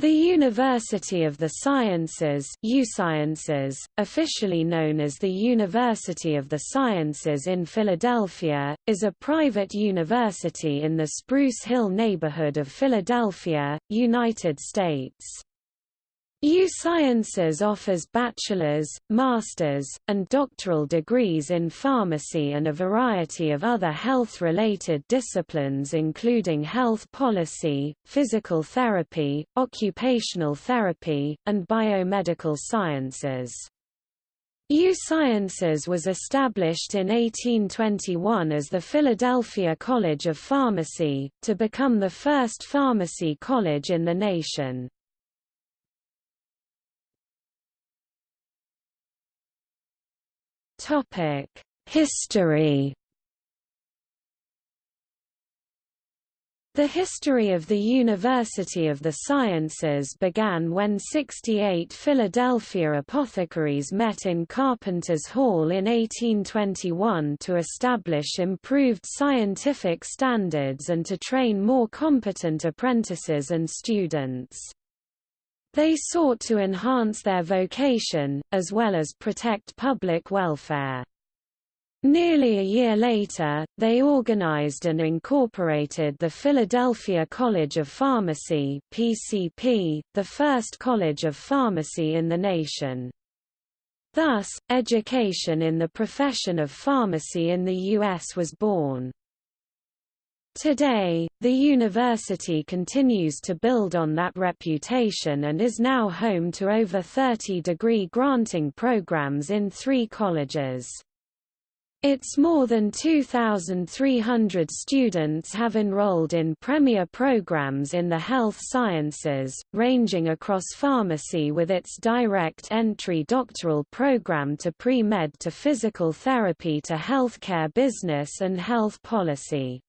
The University of the Sciences USciences, officially known as the University of the Sciences in Philadelphia, is a private university in the Spruce Hill neighborhood of Philadelphia, United States. USciences offers bachelor's, master's, and doctoral degrees in pharmacy and a variety of other health-related disciplines including health policy, physical therapy, occupational therapy, and biomedical sciences. USciences was established in 1821 as the Philadelphia College of Pharmacy, to become the first pharmacy college in the nation. History The history of the University of the Sciences began when 68 Philadelphia apothecaries met in Carpenter's Hall in 1821 to establish improved scientific standards and to train more competent apprentices and students. They sought to enhance their vocation, as well as protect public welfare. Nearly a year later, they organized and incorporated the Philadelphia College of Pharmacy PCP, the first college of pharmacy in the nation. Thus, education in the profession of pharmacy in the U.S. was born. Today, the university continues to build on that reputation and is now home to over 30 degree granting programs in three colleges. Its more than 2,300 students have enrolled in premier programs in the health sciences, ranging across pharmacy with its direct entry doctoral program to pre-med to physical therapy to healthcare business and health policy.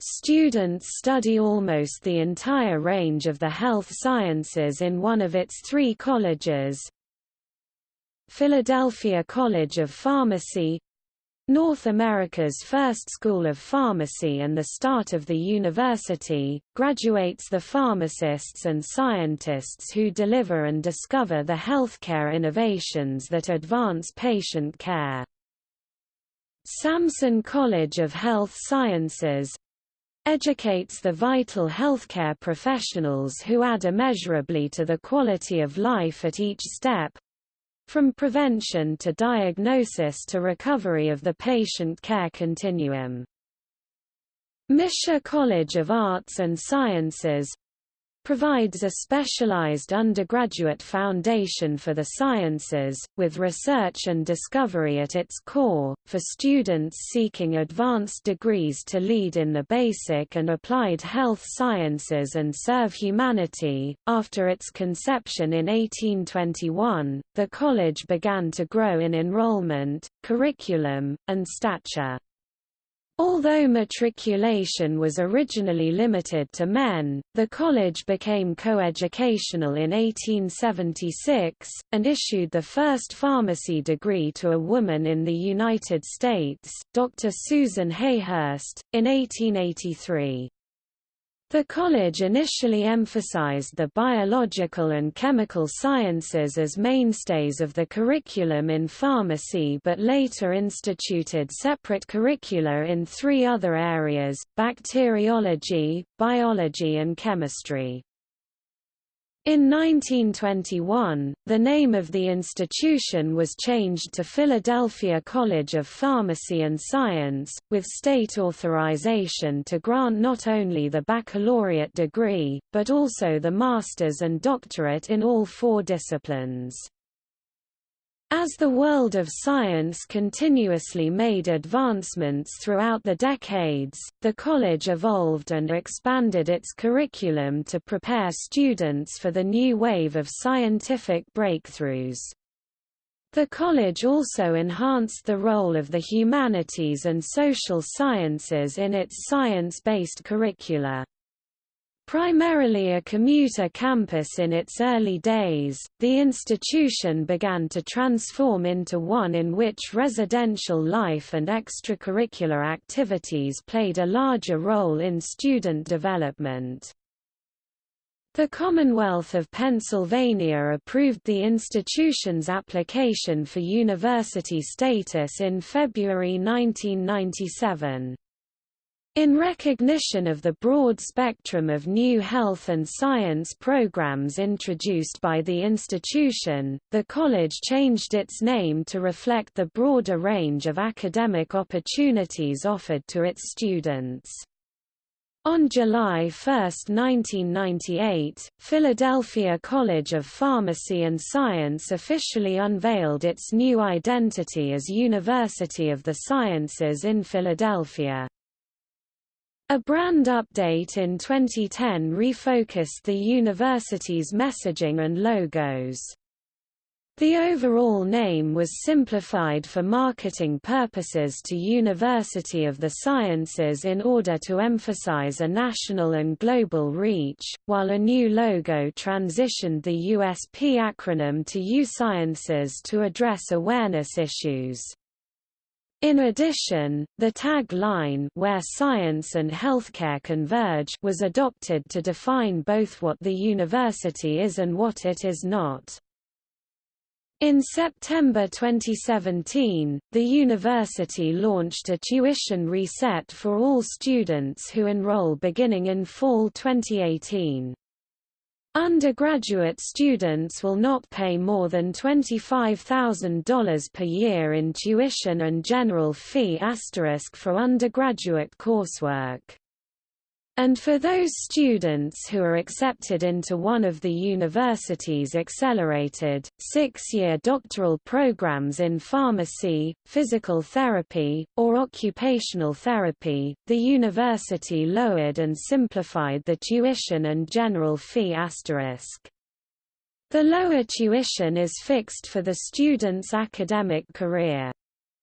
Students study almost the entire range of the health sciences in one of its three colleges. Philadelphia College of Pharmacy North America's first school of pharmacy and the start of the university, graduates the pharmacists and scientists who deliver and discover the healthcare innovations that advance patient care. Samson College of Health Sciences educates the vital healthcare professionals who add immeasurably to the quality of life at each step, from prevention to diagnosis to recovery of the patient care continuum. Misher College of Arts and Sciences provides a specialized undergraduate foundation for the sciences, with research and discovery at its core, for students seeking advanced degrees to lead in the basic and applied health sciences and serve humanity. After its conception in 1821, the college began to grow in enrollment, curriculum, and stature. Although matriculation was originally limited to men, the college became coeducational in 1876, and issued the first pharmacy degree to a woman in the United States, Dr. Susan Hayhurst, in 1883. The college initially emphasized the biological and chemical sciences as mainstays of the curriculum in pharmacy but later instituted separate curricula in three other areas, bacteriology, biology and chemistry. In 1921, the name of the institution was changed to Philadelphia College of Pharmacy and Science, with state authorization to grant not only the baccalaureate degree, but also the master's and doctorate in all four disciplines. As the world of science continuously made advancements throughout the decades, the college evolved and expanded its curriculum to prepare students for the new wave of scientific breakthroughs. The college also enhanced the role of the humanities and social sciences in its science-based curricula. Primarily a commuter campus in its early days, the institution began to transform into one in which residential life and extracurricular activities played a larger role in student development. The Commonwealth of Pennsylvania approved the institution's application for university status in February 1997. In recognition of the broad spectrum of new health and science programs introduced by the institution, the college changed its name to reflect the broader range of academic opportunities offered to its students. On July 1, 1998, Philadelphia College of Pharmacy and Science officially unveiled its new identity as University of the Sciences in Philadelphia. A brand update in 2010 refocused the university's messaging and logos. The overall name was simplified for marketing purposes to University of the Sciences in order to emphasize a national and global reach, while a new logo transitioned the USP acronym to U Sciences to address awareness issues. In addition, the tag-line where science and healthcare converge was adopted to define both what the university is and what it is not. In September 2017, the university launched a tuition reset for all students who enroll beginning in fall 2018. Undergraduate students will not pay more than $25,000 per year in tuition and general fee asterisk for undergraduate coursework. And for those students who are accepted into one of the university's accelerated, six-year doctoral programs in pharmacy, physical therapy, or occupational therapy, the university lowered and simplified the tuition and general fee asterisk. The lower tuition is fixed for the student's academic career.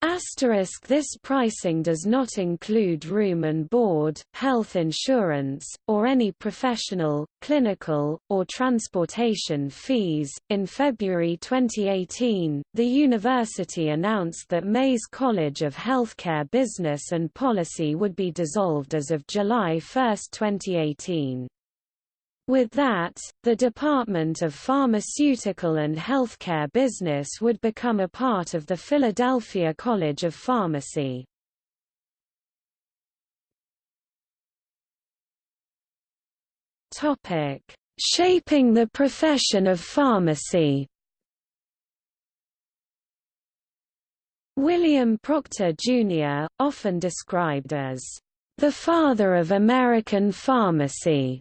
Asterisk this pricing does not include room and board, health insurance, or any professional, clinical, or transportation fees. In February 2018, the university announced that Mayes College of Healthcare Business and Policy would be dissolved as of July 1, 2018. With that, the Department of Pharmaceutical and Healthcare Business would become a part of the Philadelphia College of Pharmacy. Topic: Shaping the profession of pharmacy. William Proctor Jr., often described as the father of American pharmacy,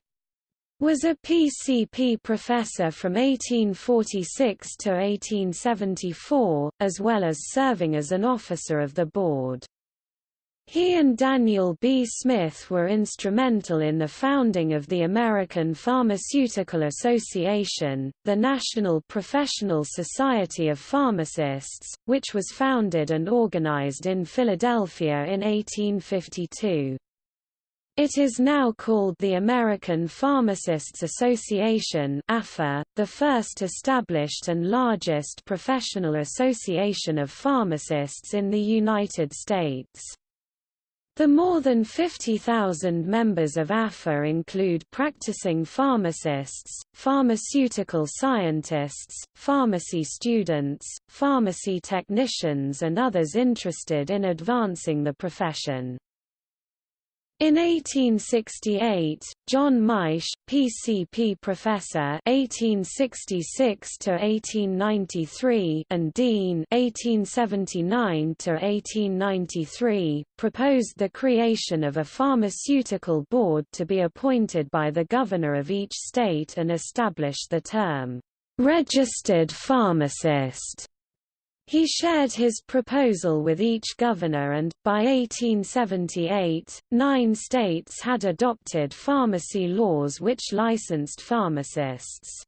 was a PCP professor from 1846 to 1874, as well as serving as an officer of the board. He and Daniel B. Smith were instrumental in the founding of the American Pharmaceutical Association, the National Professional Society of Pharmacists, which was founded and organized in Philadelphia in 1852. It is now called the American Pharmacists Association the first established and largest professional association of pharmacists in the United States. The more than 50,000 members of APHA include practicing pharmacists, pharmaceutical scientists, pharmacy students, pharmacy technicians and others interested in advancing the profession. In 1868, John Maisch, PCP professor (1866–1893) and dean (1879–1893), proposed the creation of a pharmaceutical board to be appointed by the governor of each state and established the term "registered pharmacist." He shared his proposal with each governor and, by 1878, nine states had adopted pharmacy laws which licensed pharmacists.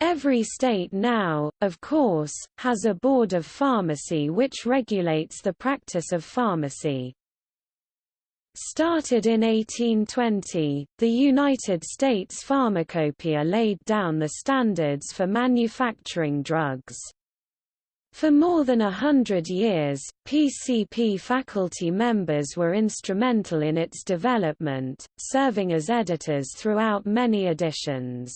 Every state now, of course, has a board of pharmacy which regulates the practice of pharmacy. Started in 1820, the United States Pharmacopoeia laid down the standards for manufacturing drugs. For more than a hundred years, PCP faculty members were instrumental in its development, serving as editors throughout many editions.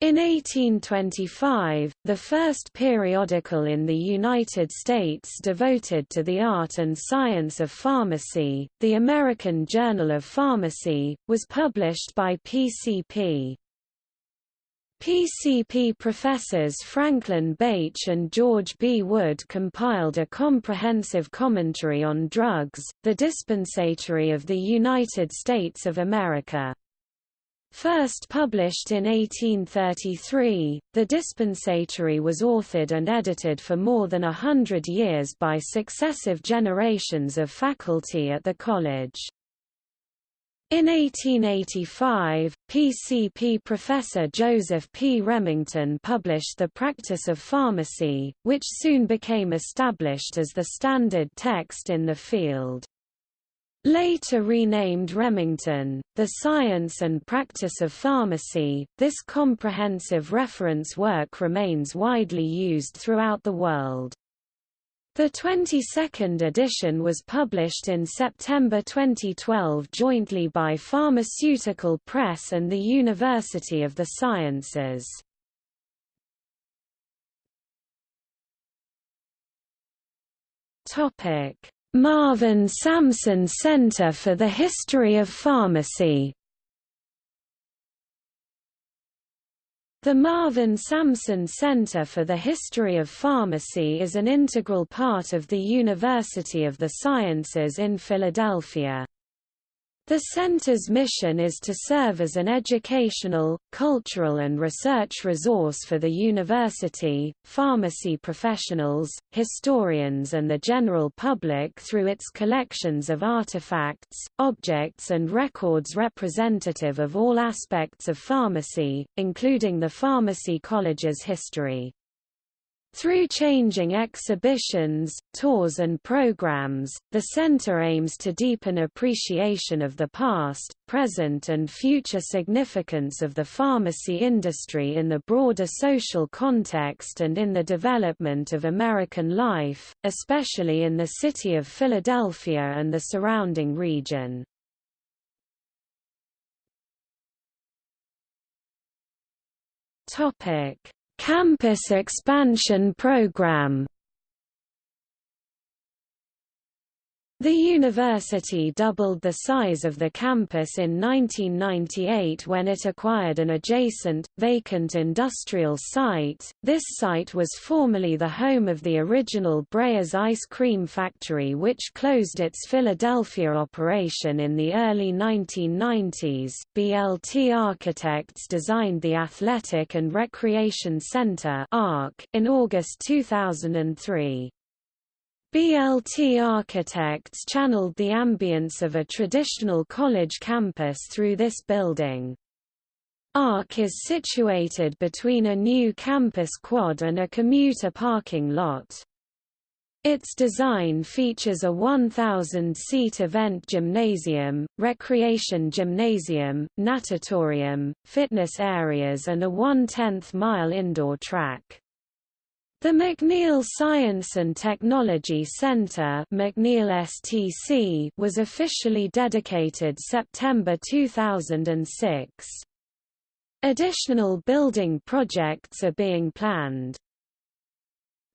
In 1825, the first periodical in the United States devoted to the art and science of pharmacy, the American Journal of Pharmacy, was published by PCP. PCP professors Franklin Bache and George B. Wood compiled a comprehensive commentary on drugs, the dispensatory of the United States of America. First published in 1833, the dispensatory was authored and edited for more than a hundred years by successive generations of faculty at the college. In 1885, PCP professor Joseph P. Remington published The Practice of Pharmacy, which soon became established as the standard text in the field. Later renamed Remington, The Science and Practice of Pharmacy, this comprehensive reference work remains widely used throughout the world. The 22nd edition was published in September 2012 jointly by Pharmaceutical Press and the University of the Sciences. Marvin Samson Center for the History of Pharmacy The Marvin Samson Center for the History of Pharmacy is an integral part of the University of the Sciences in Philadelphia. The center's mission is to serve as an educational, cultural and research resource for the university, pharmacy professionals, historians and the general public through its collections of artifacts, objects and records representative of all aspects of pharmacy, including the Pharmacy College's history. Through changing exhibitions, tours and programs, the center aims to deepen appreciation of the past, present and future significance of the pharmacy industry in the broader social context and in the development of American life, especially in the city of Philadelphia and the surrounding region. Topic Campus Expansion Program The university doubled the size of the campus in 1998 when it acquired an adjacent, vacant industrial site. This site was formerly the home of the original Breyers ice cream factory which closed its Philadelphia operation in the early 1990s. BLT Architects designed the Athletic and Recreation Center in August 2003. BLT architects channeled the ambience of a traditional college campus through this building. ARC is situated between a new campus quad and a commuter parking lot. Its design features a 1,000-seat event gymnasium, recreation gymnasium, natatorium, fitness areas and a one-tenth mile indoor track. The McNeil Science and Technology Center McNeil STC was officially dedicated September 2006. Additional building projects are being planned.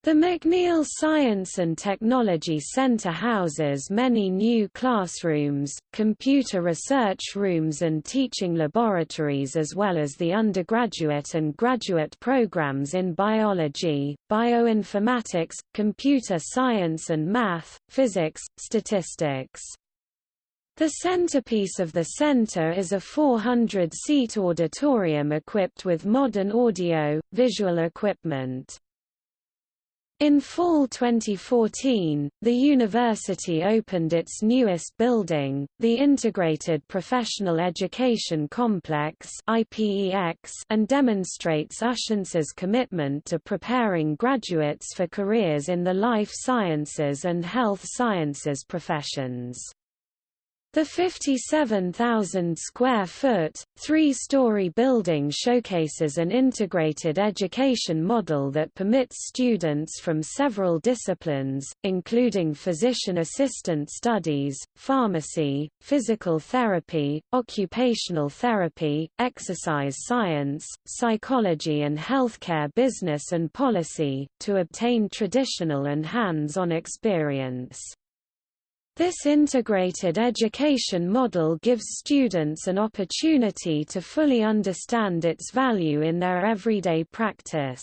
The McNeil Science and Technology Center houses many new classrooms, computer research rooms and teaching laboratories as well as the undergraduate and graduate programs in biology, bioinformatics, computer science and math, physics, statistics. The centerpiece of the center is a 400-seat auditorium equipped with modern audio, visual equipment. In fall 2014, the university opened its newest building, the Integrated Professional Education Complex and demonstrates Uscience's commitment to preparing graduates for careers in the life sciences and health sciences professions. The 57,000 square foot, three-story building showcases an integrated education model that permits students from several disciplines, including physician assistant studies, pharmacy, physical therapy, occupational therapy, exercise science, psychology and healthcare business and policy, to obtain traditional and hands-on experience. This integrated education model gives students an opportunity to fully understand its value in their everyday practice.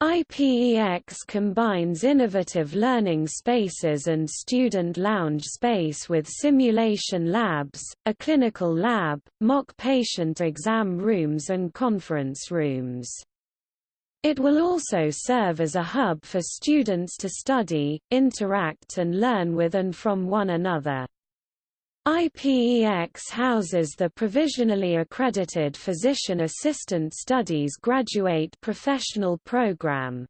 IPEX combines innovative learning spaces and student lounge space with simulation labs, a clinical lab, mock patient exam rooms and conference rooms. It will also serve as a hub for students to study, interact and learn with and from one another. IPEX houses the provisionally accredited Physician Assistant Studies Graduate Professional Program.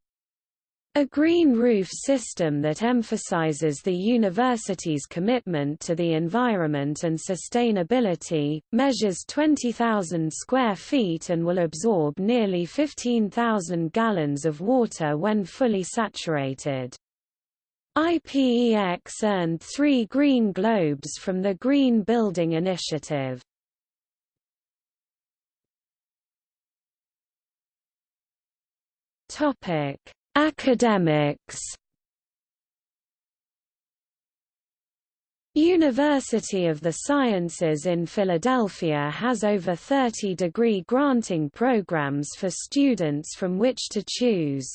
A green roof system that emphasizes the university's commitment to the environment and sustainability, measures 20,000 square feet and will absorb nearly 15,000 gallons of water when fully saturated. IPEX earned three Green Globes from the Green Building Initiative. Topic Academics University of the Sciences in Philadelphia has over 30 degree granting programs for students from which to choose.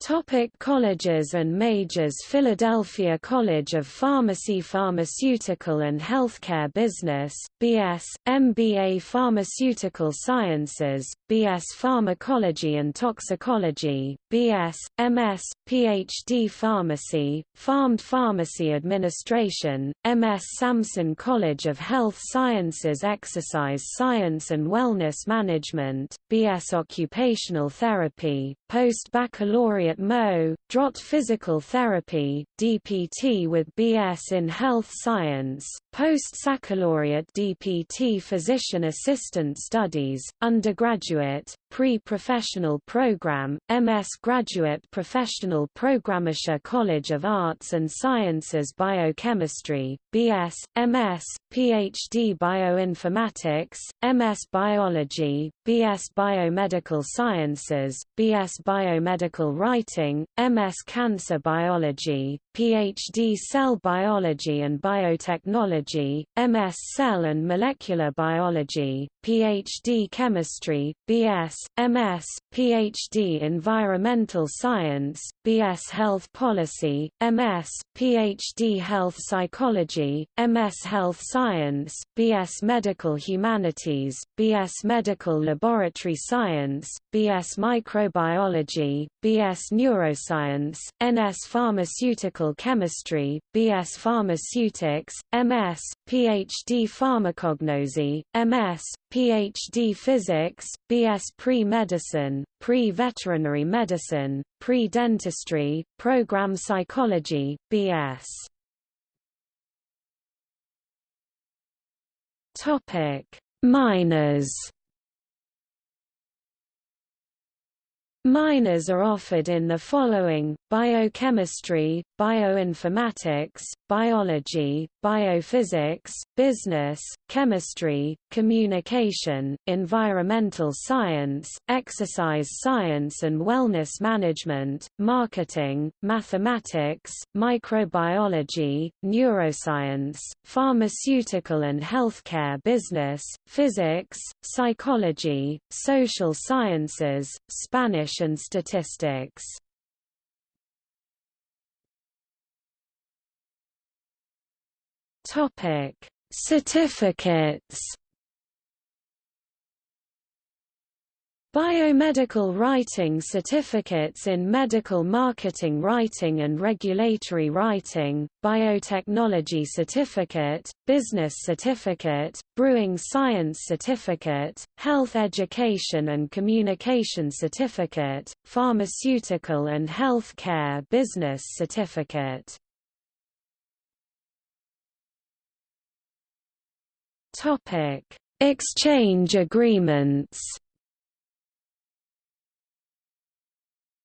Topic colleges and majors Philadelphia College of Pharmacy Pharmaceutical and Healthcare Business, B.S., MBA Pharmaceutical Sciences, B.S. Pharmacology and Toxicology, B.S., M.S., Ph.D. Pharmacy, PharmD Pharmacy Administration, M.S. Samson College of Health Sciences Exercise Science and Wellness Management, B.S. Occupational Therapy, Post-Baccalaureate Mo. Drott Physical Therapy, DPT with BS in Health Science, Post-Baccalaureate DPT Physician Assistant Studies, Undergraduate, Pre-Professional Program, MS Graduate Professional Program Misher College of Arts and Sciences Biochemistry, BS, MS, PhD Bioinformatics, MS Biology, BS Biomedical Sciences, BS Biomedical Writing, MS Cancer Biology, PhD Cell Biology and Biotechnology, MS Cell and Molecular Biology, PhD Chemistry, BS, MS, PhD Environmental Science, BS Health Policy, MS, PhD Health Psychology, MS Health Science, BS Medical Humanities, BS Medical Laboratory Science, BS Microbiology, BS Neuroscience, NS Pharmaceutical Chemistry, BS Pharmaceutics, MS, PhD Pharmacognosy, MS, PhD Physics, BS Pre-Medicine, Pre-Veterinary Medicine, Pre-Dentistry, Program Psychology, BS. Minors Minors are offered in the following, biochemistry, bioinformatics, biology, biophysics, business, chemistry, communication, environmental science, exercise science and wellness management, marketing, mathematics, microbiology, neuroscience, pharmaceutical and healthcare business, physics, psychology, social sciences, Spanish and statistics. Topic: Certificates. Biomedical writing certificates in medical marketing writing and regulatory writing, biotechnology certificate, business certificate, brewing science certificate, health education and communication certificate, pharmaceutical and healthcare business certificate. Exchange agreements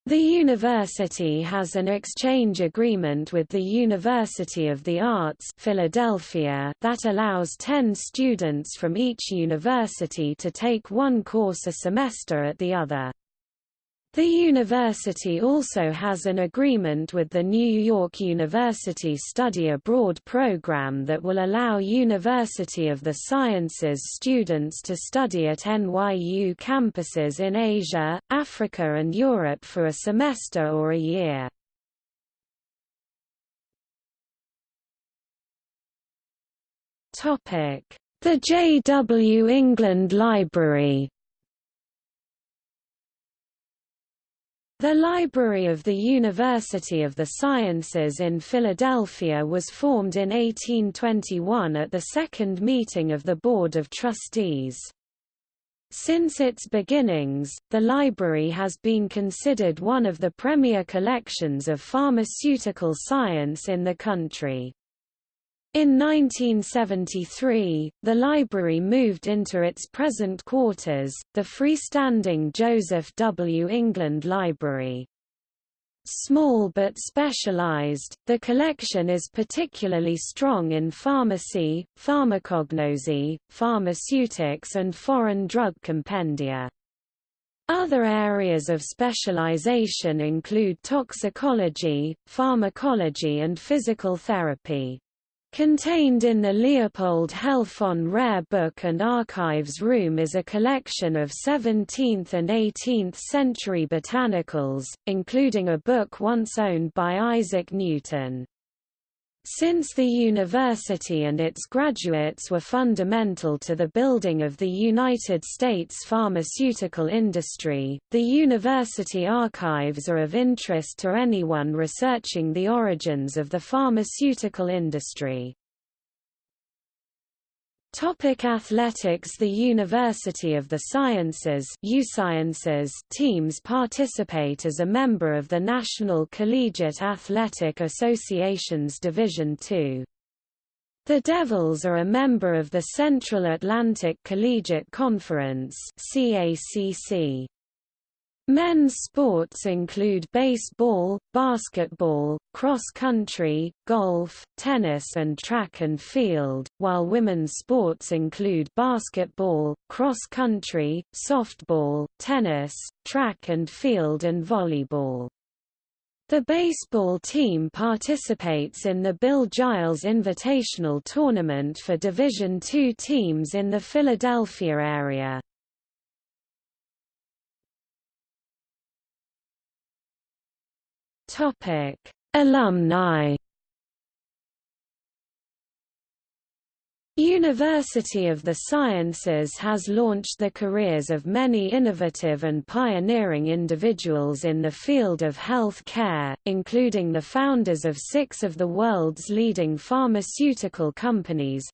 The university has an exchange agreement with the University of the Arts Philadelphia that allows 10 students from each university to take one course a semester at the other. The university also has an agreement with the New York University Study Abroad program that will allow University of the Sciences students to study at NYU campuses in Asia, Africa and Europe for a semester or a year. The J. W. England Library The Library of the University of the Sciences in Philadelphia was formed in 1821 at the second meeting of the Board of Trustees. Since its beginnings, the library has been considered one of the premier collections of pharmaceutical science in the country. In 1973, the library moved into its present quarters, the freestanding Joseph W. England Library. Small but specialized, the collection is particularly strong in pharmacy, pharmacognosy, pharmaceutics and foreign drug compendia. Other areas of specialization include toxicology, pharmacology and physical therapy. Contained in the Leopold Helfon Rare Book and Archives Room is a collection of 17th and 18th century botanicals, including a book once owned by Isaac Newton. Since the university and its graduates were fundamental to the building of the United States pharmaceutical industry, the university archives are of interest to anyone researching the origins of the pharmaceutical industry. Topic athletics The University of the Sciences teams participate as a member of the National Collegiate Athletic Association's Division II. The Devils are a member of the Central Atlantic Collegiate Conference CACC. Men's sports include baseball, basketball, cross-country, golf, tennis and track and field, while women's sports include basketball, cross-country, softball, tennis, track and field and volleyball. The baseball team participates in the Bill Giles Invitational Tournament for Division II teams in the Philadelphia area. Topic: Alumni. University of the Sciences has launched the careers of many innovative and pioneering individuals in the field of health care, including the founders of six of the world's leading pharmaceutical companies.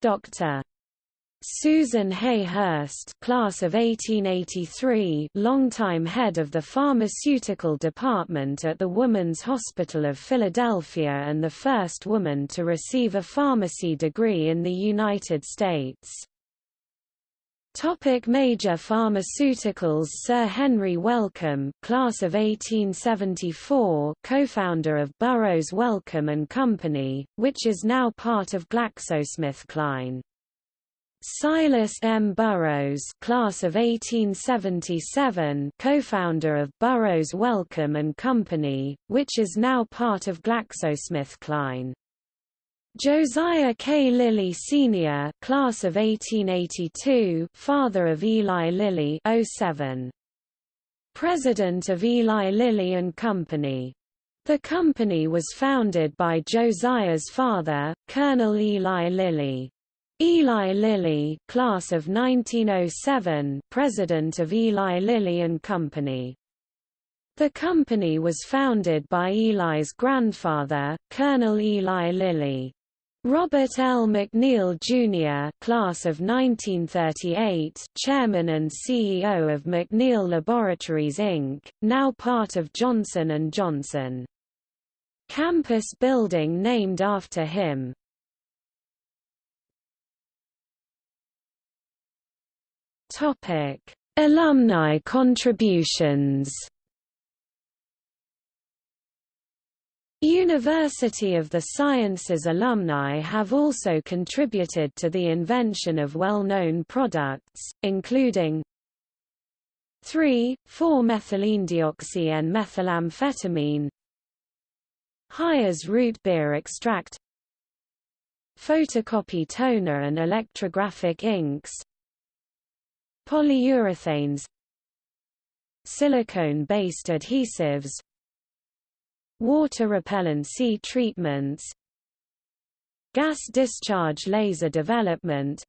Dr. Susan Hayhurst class of 1883 longtime head of the pharmaceutical department at the Woman's Hospital of Philadelphia and the first woman to receive a pharmacy degree in the United States. Topic major pharmaceuticals Sir Henry Wellcome class of 1874 co-founder of Burroughs Wellcome and Company, which is now part of GlaxoSmithKline. Silas M. Burroughs class of 1877 co-founder of Burroughs Wellcome and Company, which is now part of GlaxoSmithKline. Josiah K. Lilly Sr. class of 1882 father of Eli Lilly 07. President of Eli Lilly and Company. The company was founded by Josiah's father, Colonel Eli Lilly. Eli Lilly, class of 1907, president of Eli Lilly and Company. The company was founded by Eli's grandfather, Colonel Eli Lilly. Robert L. McNeil, Jr. class of 1938, chairman and CEO of McNeil Laboratories Inc., now part of Johnson & Johnson. Campus building named after him, Topic: Alumni contributions. University of the Sciences alumni have also contributed to the invention of well-known products, including 3,4-methylenedioxy and methylamphetamine Hires root beer extract Photocopy toner and electrographic inks Polyurethanes Silicone-based adhesives Water repellency treatments Gas discharge laser development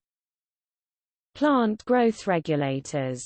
Plant growth regulators